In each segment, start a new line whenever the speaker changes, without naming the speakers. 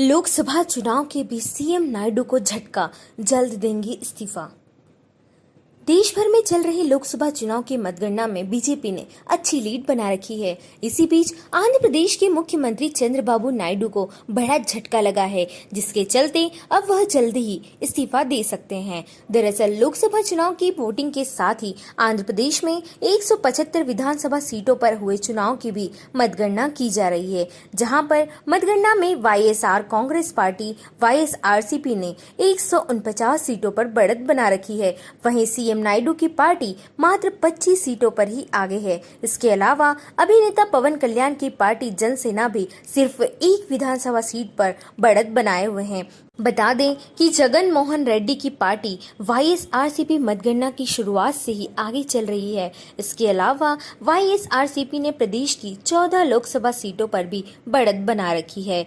लोकसभा चुनाव के बीच सीएम नायडू को झटका जल्द देंगी इस्तीफा। देश भर में चल रहे लोकसभा चुनाव की मतगणना में बीजेपी ने अच्छी लीड बना रखी है। इसी बीच आंध्र प्रदेश के मुख्यमंत्री चंद्रबाबू नायडू को बड़ा झटका लगा है, जिसके चलते अब वह जल्द ही इस्तीफा दे सकते हैं। दरअसल लोकसभा चुनाव की वोटिंग के साथ ही आंध्र प्रदेश में 175 विधानसभा सीटों पर हुए चुनाव की भी मतगणना की जा रही है, जहाँ पर मतगणना में वाईएसआर कांग्रेस पार्टी, वाईएसआरसीपी ने एक सीटों पर बढ़त बना रखी है। वहीं सीएम सीएम नायडू की पार्टी मात्र 25 सीटों पर ही आगे है। इसके अलावा अभिनेता पवन कल्याण की पार्टी जनसेना भी सिर्फ़ एक विधानसभा सीट पर बढ़त बनाए हुए हैं। बता दें कि जगन मोहन रेड्डी की पार्टी वाईएसआरसीपी मतगणना की शुरुआत से ही आगे चल रही है। इसके अलावा वाईएसआरसीपी ने प्रदेश की 14 लोकसभा सीटों पर भी बढ़त बना रखी है।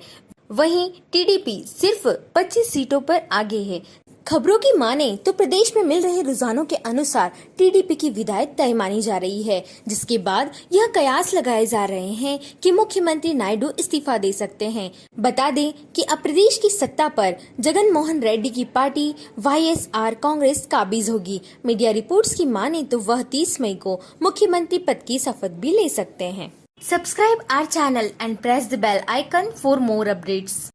वहीं टीडीपी सिर्फ़ 25 सीटों पर आगे है। खबरों की माने तो प्रदेश में मिल रहे रुझानों के अनुसार टीडीपी की विदायत तय मानी जा रही है, जिसके बाद यह कयास लगाए जा रहे हैं कि मुख्यमंत्री नायडू इस्तीफा दे सकते हैं। बता दें कि अब प्रदेश की सत्ता पर जगन मोहन रेड्डी की पार्टी, वाईएसआर कांग्रेस काबिज होगी। मीडिया रिपोर्ट्स की माने तो वह तीस मई को मुख्यमंत्री पद की शपथ भी ले सकते हैं। Subscribe our channel and press the bell icon for more updates.